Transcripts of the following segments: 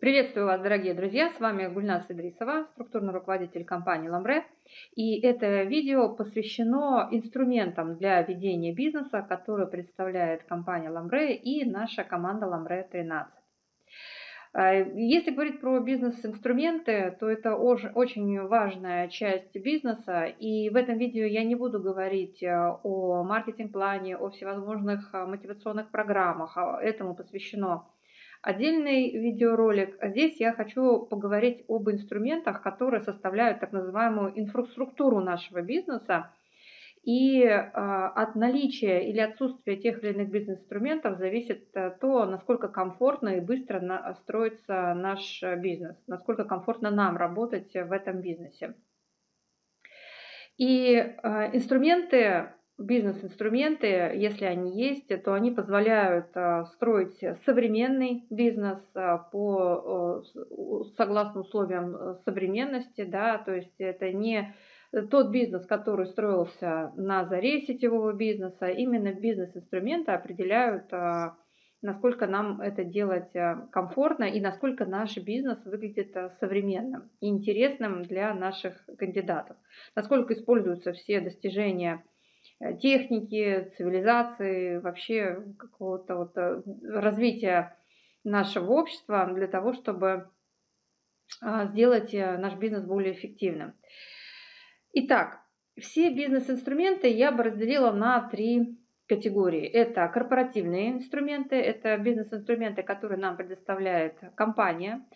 Приветствую вас, дорогие друзья! С вами Гульнас Идрисова, структурный руководитель компании Ламбре. И это видео посвящено инструментам для ведения бизнеса, которые представляет компания Ламбре и наша команда Ламбре 13. А, если говорить про бизнес-инструменты, то это очень важная часть бизнеса. И в этом видео я не буду говорить э, о маркетинг-плане, о всевозможных э, мотивационных программах. Этому посвящено отдельный видеоролик. А здесь я хочу поговорить об инструментах, которые составляют так называемую инфраструктуру нашего бизнеса. И э, от наличия или отсутствия тех или иных бизнес-инструментов зависит э, то, насколько комфортно и быстро строится наш бизнес, насколько комфортно нам работать в этом бизнесе. И э, инструменты бизнес-инструменты, если они есть, то они позволяют а, строить современный бизнес а, по, согласно условиям современности, да, то есть это не тот бизнес, который строился на заре сетевого бизнеса, именно бизнес-инструменты определяют, а, насколько нам это делать комфортно и насколько наш бизнес выглядит современным и интересным для наших кандидатов, насколько используются все достижения Э, техники, цивилизации, вообще какого-то вот э, развития нашего общества для того, чтобы а, сделать э, наш бизнес более эффективным. Итак, все бизнес-инструменты я бы разделила на три категории. Это корпоративные инструменты, это бизнес-инструменты, которые нам предоставляет компания.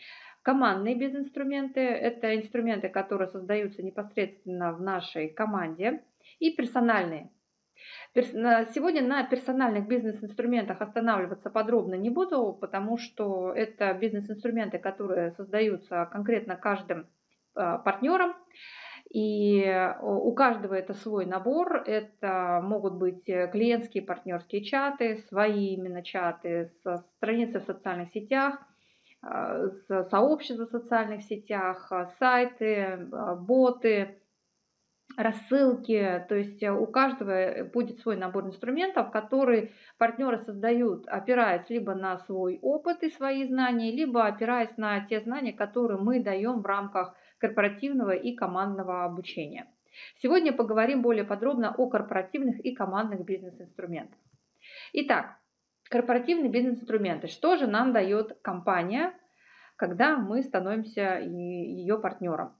Командные бизнес-инструменты – это инструменты, которые создаются непосредственно в нашей команде. И персональные Сегодня на персональных бизнес-инструментах останавливаться подробно не буду, потому что это бизнес-инструменты, которые создаются конкретно каждым а, партнером. И у каждого это свой набор. Это могут быть клиентские партнерские чаты, свои именно чаты, страницы в социальных сетях, а, сообщества в социальных сетях, сайты, а, боты, рассылки, то есть э, у каждого будет свой набор инструментов, которые партнеры создают, опираясь либо на свой опыт и свои знания, либо опираясь на те знания, которые мы даем в рамках корпоративного и командного обучения. Сегодня поговорим более подробно о корпоративных и командных бизнес-инструментах. Итак, корпоративные бизнес-инструменты. Что же нам дает компания, когда мы становимся ее партнером?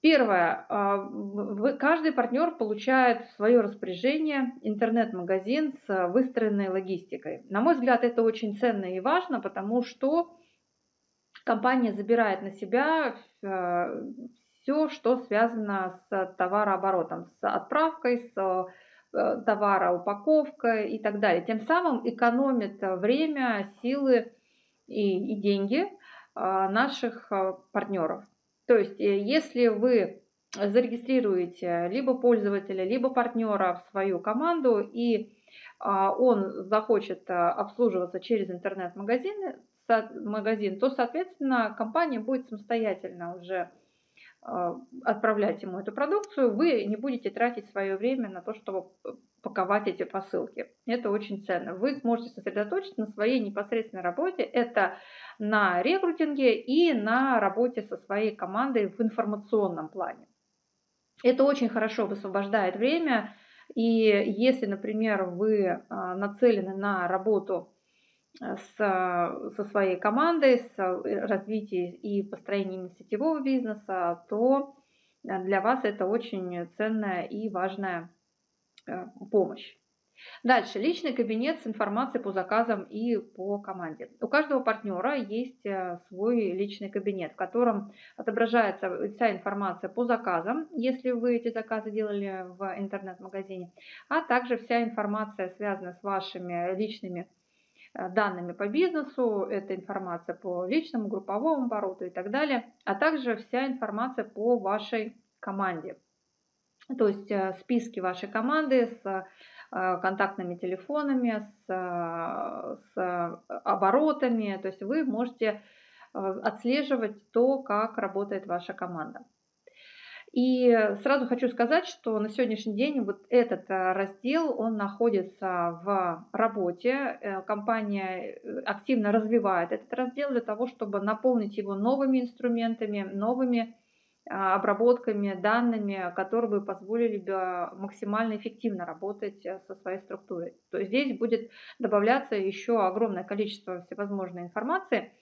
Первое. А, каждый партнер получает в свое распоряжение интернет-магазин с выстроенной логистикой. На мой взгляд, это очень ценно и важно, потому что компания забирает на себя э, все, что связано с товарооборотом, с отправкой, с э, товара, упаковкой и так далее. Тем самым экономит время, силы и, и деньги а, наших партнеров. То есть, э, если вы зарегистрируете либо пользователя, либо партнера в свою команду, и а, он захочет а, обслуживаться через интернет-магазин, магазин, то, соответственно, компания будет самостоятельно уже а, отправлять ему эту продукцию, вы не будете тратить свое время на то, чтобы паковать эти посылки. Это очень ценно. Вы сможете сосредоточиться на своей непосредственной работе. Это на рекрутинге и на работе со своей командой в информационном плане. Это очень хорошо высвобождает время. И если, например, вы а, нацелены на работу с, со своей командой, с развитием и построением сетевого бизнеса, то для вас это очень ценная и важная помощь. Дальше. Личный кабинет с информацией по заказам и по команде. У каждого партнера есть э, свой личный кабинет, в котором отображается вся информация по заказам, если вы эти заказы делали в интернет-магазине, а также вся информация, связанная с вашими личными Э, данными по бизнесу, это информация по личному, групповому обороту и так далее, а также вся информация по вашей команде. То есть э, списки вашей команды с э, контактными телефонами, с, с оборотами. То есть вы можете отслеживать то, как работает ваша команда. И сразу хочу сказать, что на сегодняшний день вот этот э, раздел, он находится в работе. Э, компания э, активно развивает этот раздел для того, чтобы наполнить его новыми инструментами, новыми а, обработками, данными, которые бы позволили бы максимально эффективно работать со своей структурой. То есть здесь будет добавляться еще огромное количество всевозможной информации,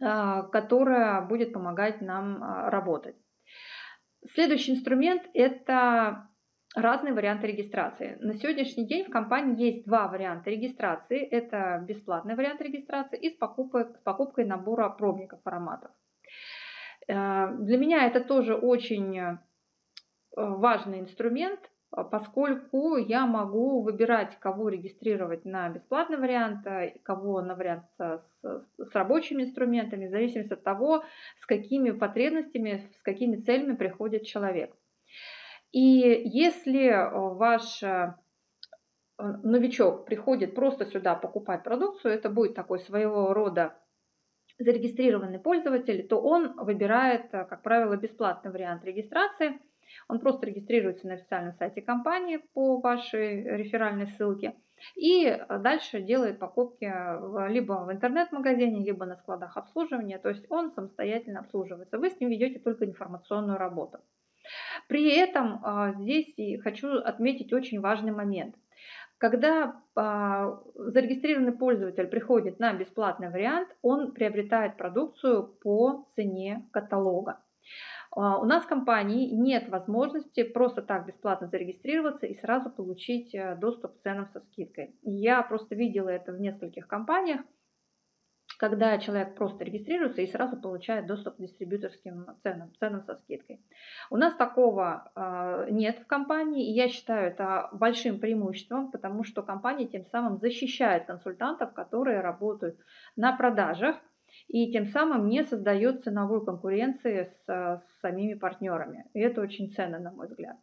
а, которая будет помогать нам а, работать. Следующий инструмент – это разные варианты регистрации. На сегодняшний день в компании есть два варианта регистрации. Это бесплатный вариант регистрации и с покупкой, с покупкой набора пробников ароматов. Э, для меня это тоже очень э, важный инструмент, а, поскольку я могу выбирать, кого регистрировать на бесплатный вариант, кого на вариант с, с рабочими инструментами, в зависимости от того, с какими потребностями, с какими целями приходит человек. И если ваш э, новичок приходит просто сюда покупать продукцию, это будет такой своего рода зарегистрированный пользователь, то он выбирает, э, как правило, бесплатный вариант регистрации – он просто регистрируется на официальном сайте компании по вашей реферальной ссылке и дальше делает покупки либо в интернет-магазине, либо на складах обслуживания. То есть он самостоятельно обслуживается. Вы с ним ведете только информационную работу. При этом здесь хочу отметить очень важный момент. Когда а, зарегистрированный пользователь приходит на бесплатный вариант, он приобретает продукцию по цене каталога. А, у нас в компании нет возможности просто так бесплатно зарегистрироваться и сразу получить э, доступ к ценам со скидкой. Я просто видела это в нескольких компаниях, когда человек просто регистрируется и сразу получает доступ к дистрибьюторским ценам, ценам со скидкой. У нас такого э, нет в компании, и я считаю это большим преимуществом, потому что компания тем самым защищает консультантов, которые работают на продажах, и тем самым не создает ценовой конкуренции с, с самими партнерами. И это очень ценно, на мой взгляд.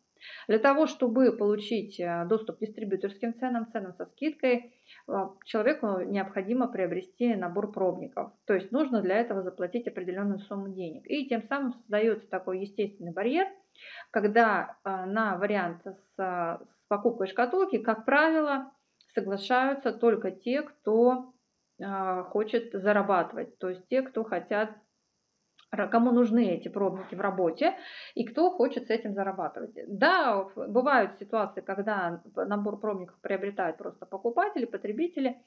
Для того, чтобы получить э, доступ к дистрибьюторским ценам, ценам со скидкой, э, человеку необходимо приобрести набор пробников. То есть нужно для этого заплатить определенную сумму денег. И тем самым создается такой естественный барьер, когда э, на вариант с, с покупкой шкатулки, как правило, соглашаются только те, кто хочет зарабатывать, то есть те, кто хотят кому нужны эти пробники в работе и кто хочет с этим зарабатывать. Да, бывают ситуации, когда набор пробников приобретают просто покупатели, потребители,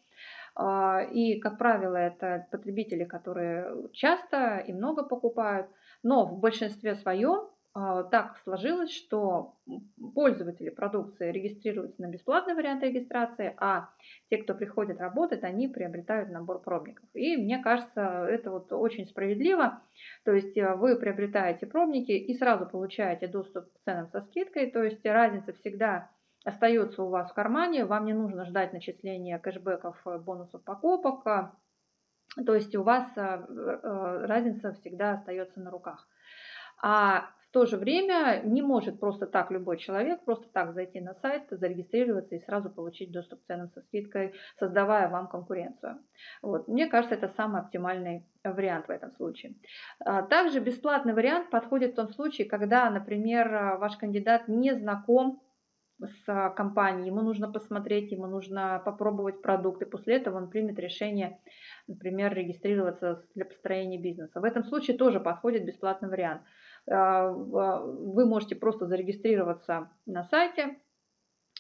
а, и, как правило, это потребители, которые часто и много покупают, но в большинстве своем так сложилось, что пользователи продукции регистрируются на бесплатный вариант регистрации, а те, кто приходит работать, они приобретают набор пробников. И мне кажется, это вот очень справедливо. То есть э, вы приобретаете пробники и сразу получаете доступ к ценам со скидкой. То есть разница всегда остается у вас в кармане. Вам не нужно ждать начисления кэшбэков, э, бонусов покупок. То есть у вас э, разница всегда остается на руках. А то же время не может просто так любой человек просто так зайти на сайт, зарегистрироваться и сразу получить доступ к ценам со скидкой, создавая вам конкуренцию. Вот. Мне кажется, это самый оптимальный вариант в этом случае. А, также бесплатный вариант подходит в том случае, когда, например, ваш кандидат не знаком с компанией, ему нужно посмотреть, ему нужно попробовать продукт, и после этого он примет решение, например, регистрироваться для построения бизнеса. В этом случае тоже подходит бесплатный вариант. А, вы можете просто зарегистрироваться на сайте,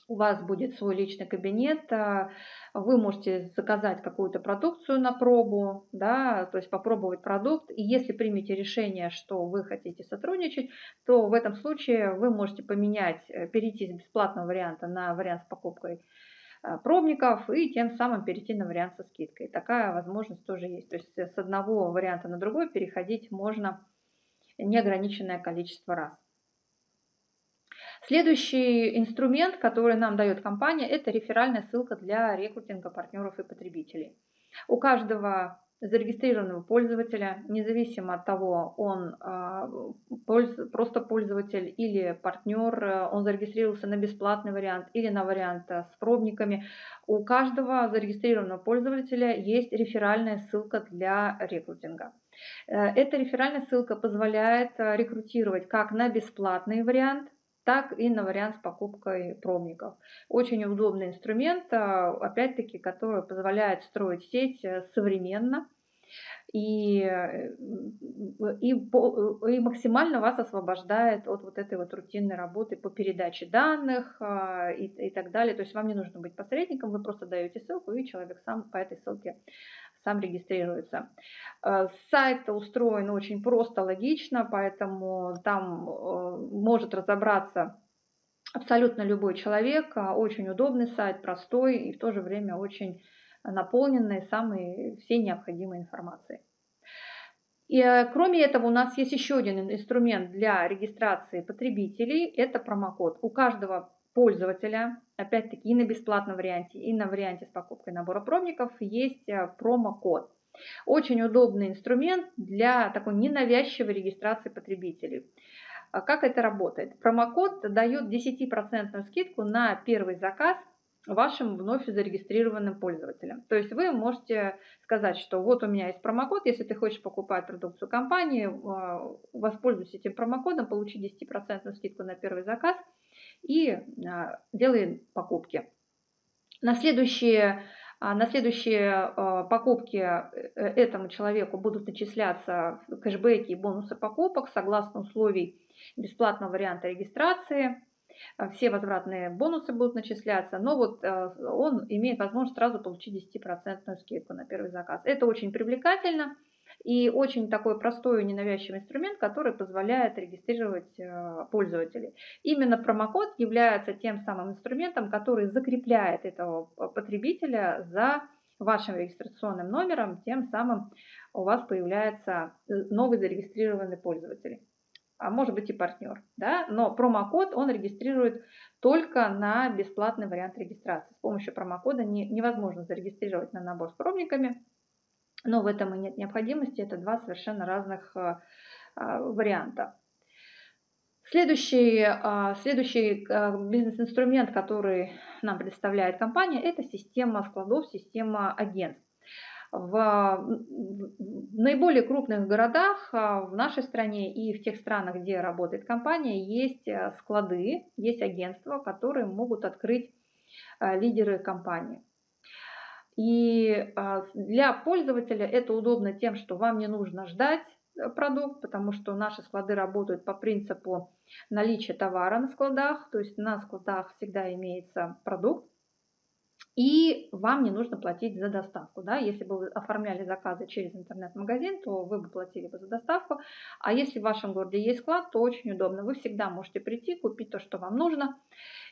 у вас будет свой личный кабинет, а, вы можете заказать какую-то продукцию на пробу, да, то есть попробовать продукт. И если примете решение, что вы хотите сотрудничать, то в этом случае вы можете поменять, э, перейти с бесплатного варианта на вариант с покупкой а, пробников и тем самым перейти на вариант со скидкой. Такая возможность тоже есть. То есть с одного варианта на другой переходить можно неограниченное количество раз. Следующий инструмент, который нам дает компания, это реферальная ссылка для рекрутинга партнеров и потребителей. У каждого зарегистрированного пользователя, независимо от того, он а, просто пользователь или партнер, он зарегистрировался на бесплатный вариант или на вариант с пробниками, у каждого зарегистрированного пользователя есть реферальная ссылка для рекрутинга. Эта реферальная ссылка позволяет рекрутировать как на бесплатный вариант, так и на вариант с покупкой промников. Очень удобный инструмент, опять-таки, который позволяет строить сеть современно, и, э, и, и максимально вас освобождает от вот этой вот рутинной работы по передаче данных и, и так далее. То есть вам не нужно быть посредником, вы просто даете ссылку, и человек сам по этой ссылке сам регистрируется. Э, сайт устроен очень просто, логично, поэтому там э, может разобраться абсолютно любой человек. Очень удобный сайт, простой и в то же время очень наполненные самой всей необходимой информацией. И, э, кроме этого, у нас есть еще один инструмент для регистрации потребителей. Это промокод. У каждого пользователя, опять-таки и на бесплатном варианте, и на варианте с покупкой набора пробников есть э, промокод. Очень удобный инструмент для такой ненавязчивой регистрации потребителей. А как это работает? Промокод дает 10% скидку на первый заказ вашим вновь зарегистрированным пользователям. То есть вы можете сказать, что вот у меня есть промокод, если ты хочешь покупать продукцию компании, а, воспользуйся этим промокодом, получи 10% скидку на первый заказ и а, делай покупки. На следующие, а, на следующие покупки э, этому человеку будут начисляться кэшбэки и бонусы покупок согласно условий бесплатного варианта регистрации – все возвратные бонусы будут начисляться, но вот он имеет возможность сразу получить 10% скидку на первый заказ. Это очень привлекательно и очень такой простой и ненавязчивый инструмент, который позволяет регистрировать э, пользователей. Именно промокод является тем самым инструментом, который закрепляет этого потребителя за вашим регистрационным номером, тем самым у вас появляется новый зарегистрированный пользователь а может быть и партнер. Да? Но промокод он регистрирует только на бесплатный вариант регистрации. С помощью промокода не, невозможно зарегистрировать на набор с пробниками, но в этом и нет необходимости. Это два совершенно разных а, а, варианта. Следующий, а, следующий бизнес-инструмент, который нам предоставляет компания, это система складов, система агентств в наиболее крупных городах в нашей стране и в тех странах, где работает компания, есть э, склады, есть агентства, которые могут открыть э, лидеры компании. И а, для пользователя это удобно тем, что вам не нужно ждать э, продукт, потому что наши склады работают по принципу наличия товара на складах, то есть на складах всегда имеется продукт, и вам не нужно платить за доставку. Да? Если бы вы оформляли заказы через интернет-магазин, то вы бы платили бы за доставку. А если в вашем городе есть склад, то очень удобно. Вы всегда можете прийти, купить то, что вам нужно,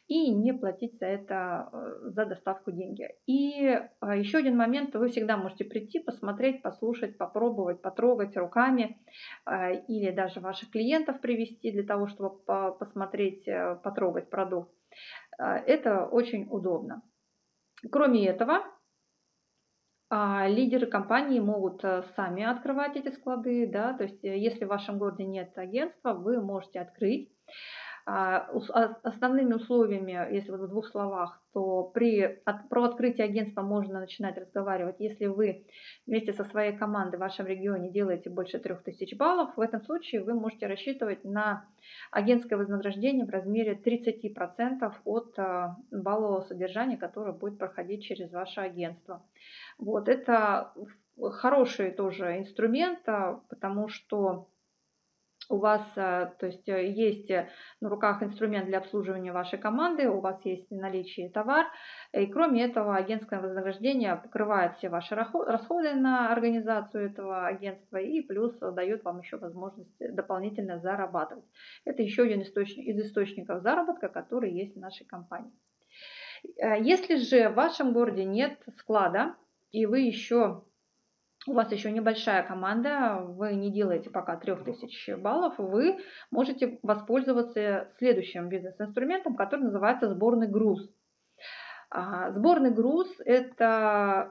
и не платить за это, э, за доставку деньги. И э, еще один момент, вы всегда можете прийти, посмотреть, послушать, попробовать, потрогать руками э, или даже ваших клиентов привести для того, чтобы посмотреть, потрогать продукт. Это очень удобно. Кроме этого, а, лидеры компании могут сами открывать эти склады, да, то есть если в вашем городе нет агентства, вы можете открыть. А, а, основными условиями, если вот в двух словах, то при, про открытие агентства можно начинать разговаривать, если вы вместе со своей командой в вашем регионе делаете больше 3000 баллов. В этом случае вы можете рассчитывать на агентское вознаграждение в размере 30% от а, баллового содержания, которое будет проходить через ваше агентство. Вот, это хороший тоже инструмент, потому что у вас э, то есть, э, есть э, на руках инструмент для обслуживания вашей команды, у вас есть в наличии товар, и кроме этого агентское вознаграждение покрывает все ваши расходы на организацию этого агентства и плюс дает вам еще возможность дополнительно зарабатывать. Это еще один источник, из источников заработка, который есть в нашей компании. Если же в вашем городе нет склада, и вы еще у вас еще небольшая команда, вы не делаете пока 3000 баллов, вы можете воспользоваться следующим бизнес-инструментом, который называется сборный груз. А, сборный груз – это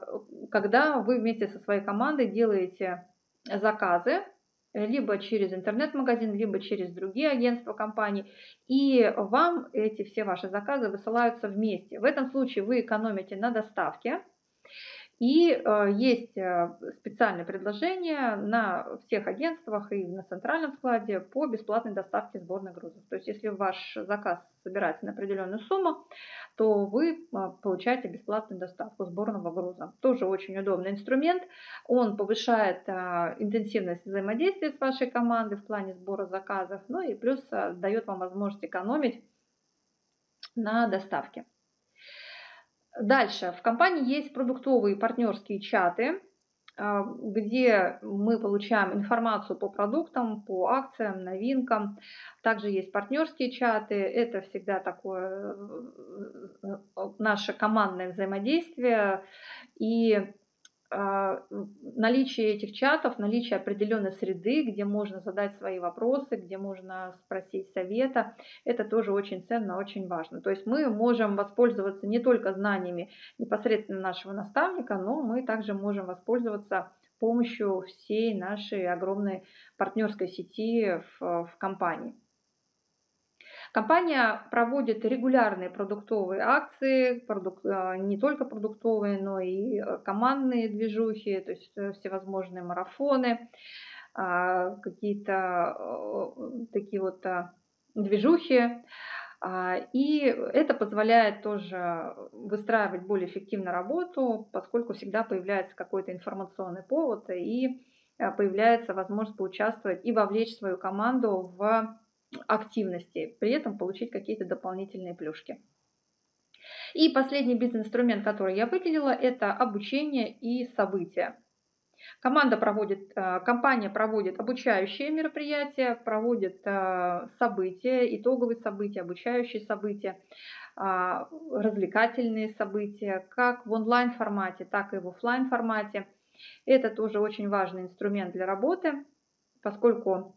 когда вы вместе со своей командой делаете заказы, либо через интернет-магазин, либо через другие агентства компаний, и вам эти все ваши заказы высылаются вместе. В этом случае вы экономите на доставке, И э, есть э, специальное предложение на всех агентствах и на центральном складе по бесплатной доставке сборных грузов. То есть если ваш заказ собирается на определенную сумму, то вы э, получаете бесплатную доставку сборного груза. Тоже очень удобный инструмент. Он повышает интенсивность взаимодействия с вашей командой в плане сбора заказов, ну и плюс дает вам возможность экономить на доставке. Дальше. В компании есть продуктовые партнерские чаты, а, где мы получаем информацию по продуктам, по акциям, новинкам. Также есть партнерские чаты. Это всегда такое э, э, наше командное взаимодействие. И наличие этих чатов, наличие определенной среды, где можно задать свои вопросы, где можно спросить совета, это тоже очень ценно, очень важно. То есть мы можем воспользоваться не только знаниями непосредственно нашего наставника, но мы также можем воспользоваться помощью всей нашей огромной партнерской сети в, в компании. Компания проводит регулярные продуктовые акции, продук... Э, не только продуктовые, но и э, командные движухи, то есть э, всевозможные марафоны, а, какие-то такие вот движухи. А, и это позволяет тоже выстраивать более эффективно работу, поскольку всегда появляется какой-то информационный повод и появляется возможность поучаствовать и вовлечь свою команду в активности, при этом получить какие-то дополнительные плюшки. И последний бизнес-инструмент, который я выделила, это обучение и события. Команда проводит, э, компания проводит обучающие мероприятия, проводит э, события, итоговые события, обучающие события, а, развлекательные события, как в онлайн формате, так и в офлайн формате. Это тоже очень важный инструмент для работы, поскольку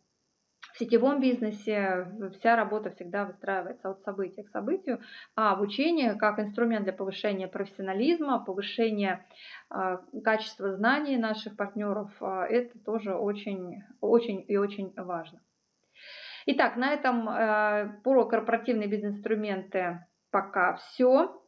в сетевом бизнесе вся работа всегда выстраивается от события к событию, а обучение как инструмент для повышения профессионализма, повышения а, качества знаний наших партнеров, а, это тоже очень, очень и очень важно. Итак, на этом э, про корпоративные бизнес-инструменты пока все.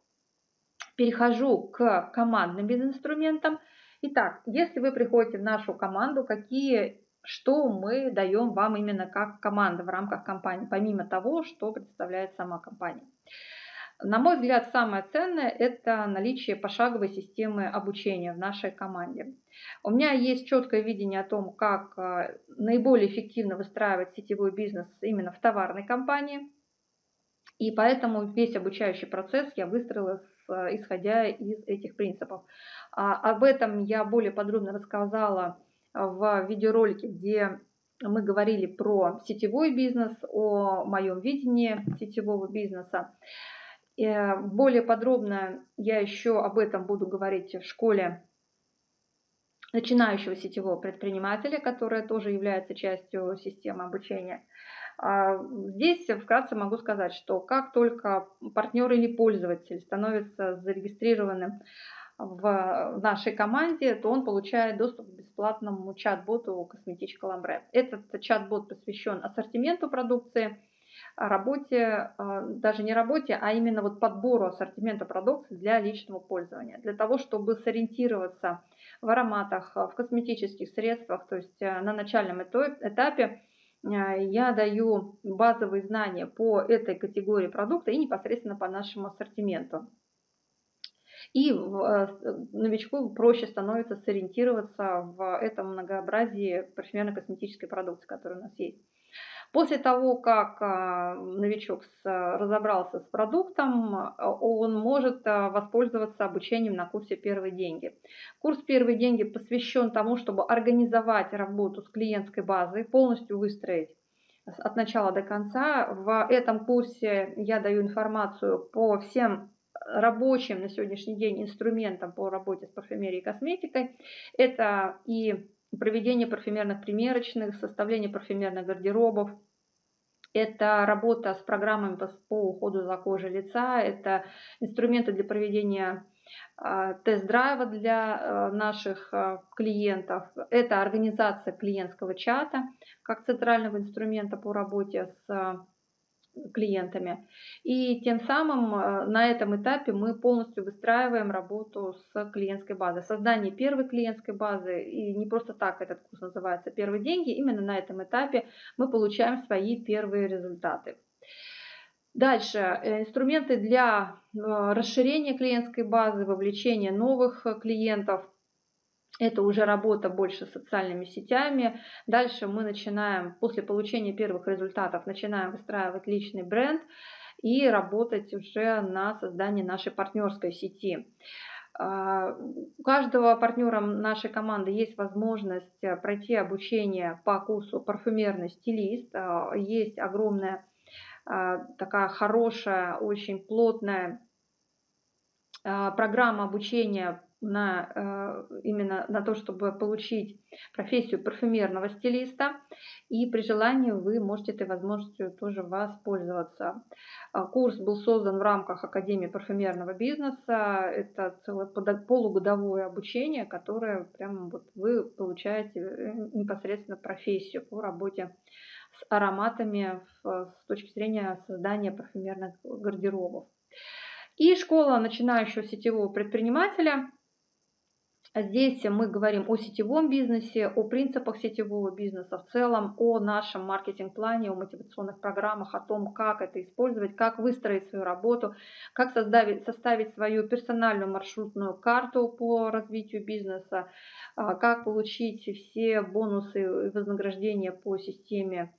Перехожу к командным бизнес-инструментам. Итак, если вы приходите в нашу команду, какие что мы даем вам именно как команда в рамках компании, помимо того, что представляет сама компания. На мой взгляд, самое ценное – это наличие пошаговой системы обучения в нашей команде. У меня есть четкое видение о том, как э, наиболее эффективно выстраивать сетевой бизнес именно в товарной компании. И поэтому весь обучающий процесс я выстроила исходя из этих принципов. А об этом я более подробно рассказала в видеоролике, где мы говорили про сетевой бизнес, о моем видении сетевого бизнеса. Э, более подробно я еще об этом буду говорить в школе начинающего сетевого предпринимателя, которая тоже является частью системы обучения. А, здесь вкратце могу сказать, что как только партнер или пользователь становится зарегистрированным в нашей команде, то он получает доступ к бесплатному чат-боту Косметичка Ламбре. Этот чат-бот посвящен ассортименту продукции, работе, а, даже не работе, а именно вот подбору ассортимента продукции для личного пользования. Для того, чтобы сориентироваться в ароматах, в косметических средствах, то есть э, на начальном этапе э, я даю базовые знания по этой категории продукта и непосредственно по нашему ассортименту. И э, новичку проще становится сориентироваться в этом многообразии парфюмерно-косметической продукции, которая у нас есть. После того, как э, новичок разобрался с продуктом, он может э, воспользоваться обучением на курсе «Первые деньги». Курс «Первые деньги» посвящен тому, чтобы организовать работу с клиентской базой, полностью выстроить от начала до конца. В этом курсе я даю информацию по всем рабочим на сегодняшний день инструментом по работе с парфюмерией и косметикой. Это и проведение парфюмерных примерочных, составление парфюмерных гардеробов, это работа с программами по уходу за кожей лица, это инструменты для проведения а, тест-драйва для а, наших а, клиентов, это организация клиентского чата как центрального инструмента по работе с клиентами. И тем самым э, на этом этапе мы полностью выстраиваем работу с клиентской базой. Создание первой клиентской базы, и не просто так этот курс называется «Первые деньги», именно на этом этапе мы получаем свои первые результаты. Дальше, э, инструменты для э, расширения клиентской базы, вовлечения новых клиентов – это уже работа больше с социальными сетями. Дальше мы начинаем, после получения первых результатов, начинаем выстраивать личный бренд и работать уже на создании нашей партнерской сети. А, у каждого партнера нашей команды есть возможность пройти обучение по курсу парфюмерный стилист. А, есть огромная а, такая хорошая, очень плотная программа обучения на, э, именно на то, чтобы получить профессию парфюмерного стилиста. И при желании вы можете этой возможностью тоже воспользоваться. А, курс был создан в рамках Академии парфюмерного бизнеса. Это целое полугодовое обучение, которое прямо вот вы получаете э, непосредственно профессию по работе с ароматами с точки зрения создания парфюмерных гардеробов. И школа начинающего сетевого предпринимателя Здесь мы говорим о сетевом бизнесе, о принципах сетевого бизнеса в целом, о нашем маркетинг-плане, о мотивационных программах, о том, как это использовать, как выстроить свою работу, как составить, составить свою персональную маршрутную карту по развитию бизнеса, а, как получить все бонусы и вознаграждения по системе,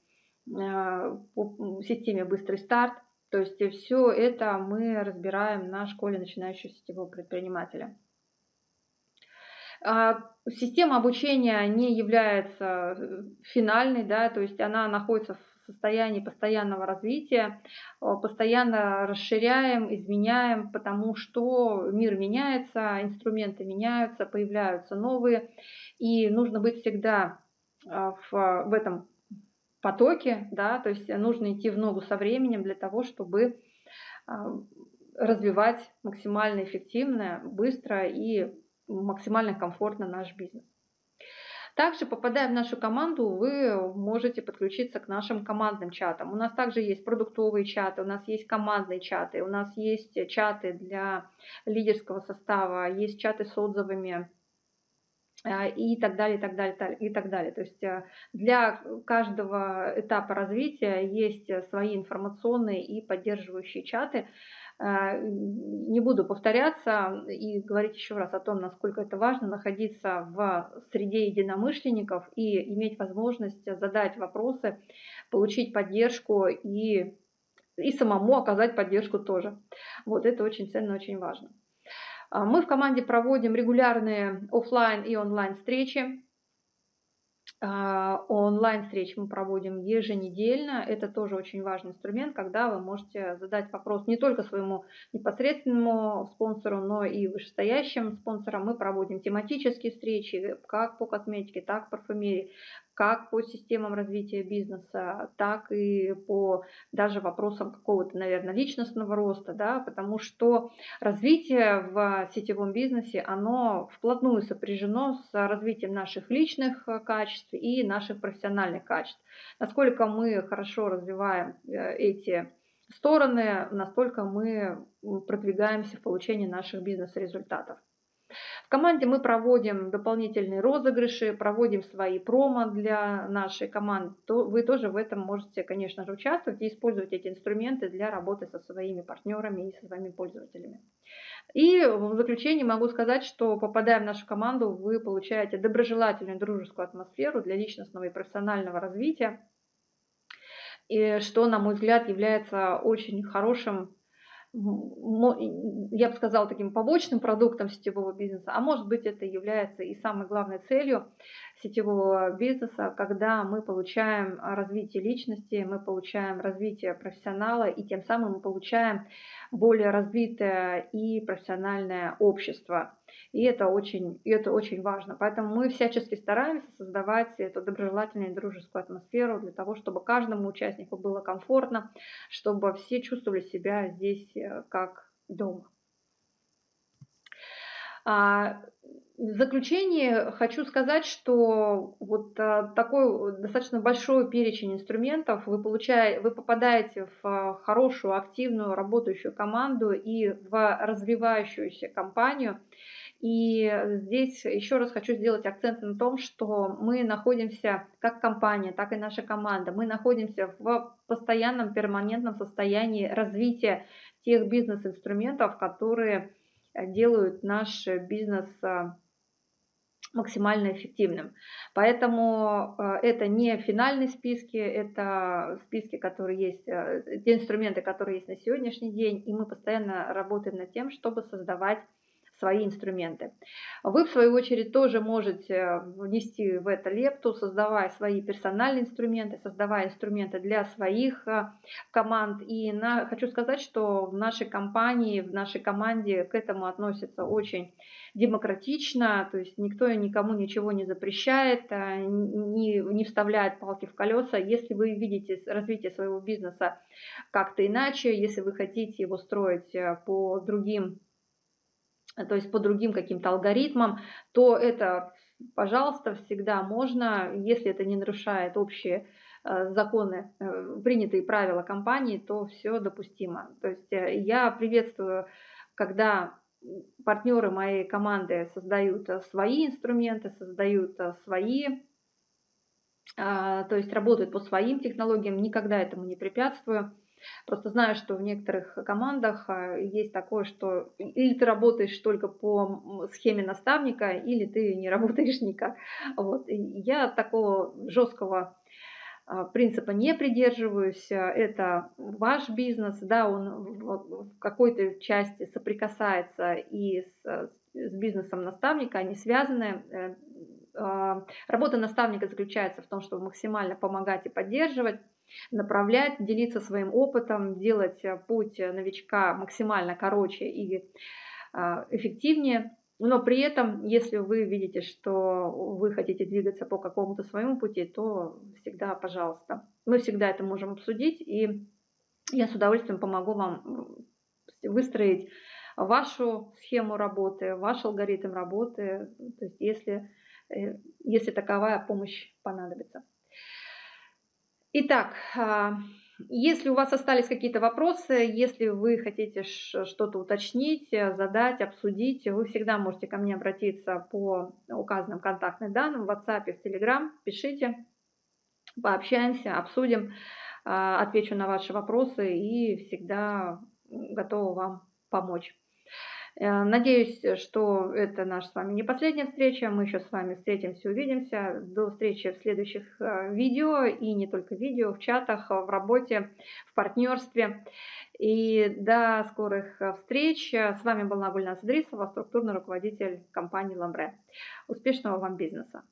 а, по системе «Быстрый старт». То есть все это мы разбираем на школе начинающего сетевого предпринимателя. А, система обучения не является э, финальной, да, то есть она находится в состоянии постоянного развития, а, постоянно расширяем, изменяем, потому что мир меняется, инструменты меняются, появляются новые, и нужно быть всегда а, в, в этом потоке, да, то есть нужно идти в ногу со временем для того, чтобы развивать максимально эффективно, быстро и максимально комфортно наш бизнес. Также, попадая в нашу команду, вы можете подключиться к нашим командным чатам. У нас также есть продуктовые чаты, у нас есть командные чаты, у нас есть чаты для лидерского состава, есть чаты с отзывами э, и так далее, и так далее, и так далее. То есть э, для каждого этапа развития есть свои информационные и поддерживающие чаты, не буду повторяться и говорить еще раз о том, насколько это важно находиться в среде единомышленников и иметь возможность задать вопросы, получить поддержку и, и самому оказать поддержку тоже. Вот это очень ценно, очень важно. А мы в команде проводим регулярные офлайн и онлайн встречи. А, онлайн-встречи мы проводим еженедельно. Это тоже очень важный инструмент, когда вы можете задать вопрос не только своему непосредственному спонсору, но и вышестоящим спонсорам. Мы проводим тематические встречи как по косметике, так и парфюмерии, как по системам развития бизнеса, так и по даже вопросам какого-то, наверное, личностного роста, да, потому что развитие в сетевом бизнесе, оно вплотную сопряжено с развитием наших личных качеств и наших профессиональных качеств. Насколько мы хорошо развиваем э, эти стороны, настолько мы продвигаемся в получении наших бизнес-результатов. В команде мы проводим дополнительные розыгрыши, проводим свои промо для нашей команды. Вы тоже в этом можете, конечно же, участвовать и использовать эти инструменты для работы со своими партнерами и со своими пользователями. И в заключение могу сказать, что попадая в нашу команду, вы получаете доброжелательную дружескую атмосферу для личностного и профессионального развития, и что, на мой взгляд, является очень хорошим я бы сказала, таким побочным продуктом сетевого бизнеса, а может быть это является и самой главной целью сетевого бизнеса, когда мы получаем развитие личности, мы получаем развитие профессионала и тем самым мы получаем более развитое и профессиональное общество. И это очень, и это очень важно. Поэтому мы всячески стараемся создавать эту доброжелательную и дружескую атмосферу для того, чтобы каждому участнику было комфортно, чтобы все чувствовали себя здесь э, как дома. А, В заключение хочу сказать, что вот а, такой достаточно большой перечень инструментов вы, получаете, вы попадаете в а, хорошую, активную, работающую команду и в развивающуюся компанию. И здесь еще раз хочу сделать акцент на том, что мы находимся, как компания, так и наша команда, мы находимся в постоянном, перманентном состоянии развития тех бизнес-инструментов, которые делают наш бизнес максимально эффективным. Поэтому э, это не финальные списки, это списки, которые есть, э, те инструменты, которые есть на сегодняшний день, и мы постоянно работаем над тем, чтобы создавать свои инструменты. Вы, в свою очередь, тоже можете внести в это лепту, создавая свои персональные инструменты, создавая инструменты для своих э, команд. И на, хочу сказать, что в нашей компании, в нашей команде к этому относятся очень демократично, то есть никто никому ничего не запрещает, э, не, не вставляет палки в колеса. Если вы видите развитие своего бизнеса как-то иначе, если вы хотите его строить э, по другим то есть по другим каким-то алгоритмам, то это, пожалуйста, всегда можно, если это не нарушает общие э, законы, э, принятые правила компании, то все допустимо. То есть э, я приветствую, когда партнеры моей команды создают свои инструменты, создают свои, то есть работают по своим технологиям, никогда этому не препятствую. Просто знаю, что в некоторых командах а, есть такое, что или ты работаешь только по схеме наставника, или ты не работаешь никак. Вот. Я такого жесткого а, принципа не придерживаюсь. Это ваш бизнес, да, он в какой-то части соприкасается и с, с бизнесом наставника, они связаны. Э, а, работа наставника заключается в том, чтобы максимально помогать и поддерживать направлять, делиться своим опытом, делать э, путь э, новичка максимально короче и а, эффективнее. Но при этом, если вы видите, что вы хотите двигаться по какому-то своему пути, то всегда, пожалуйста. Мы всегда это можем обсудить, и я с удовольствием помогу вам выстроить вашу схему работы, ваш алгоритм работы, то есть если, э, если таковая помощь понадобится. Итак, а, если у вас остались какие-то вопросы, если вы хотите что-то уточнить, задать, обсудить, вы всегда можете ко мне обратиться по указанным контактным данным в WhatsApp, в Telegram. Пишите, пообщаемся, обсудим, а, отвечу на ваши вопросы и всегда готова вам помочь. Э, надеюсь, что это наша с вами не последняя встреча. Мы еще с вами встретимся, увидимся. До встречи в следующих э, видео и не только видео, в чатах, в работе, в партнерстве. И до скорых э, встреч. С вами была Гульнас Идрисова, структурный руководитель компании Ламбре. Успешного вам бизнеса!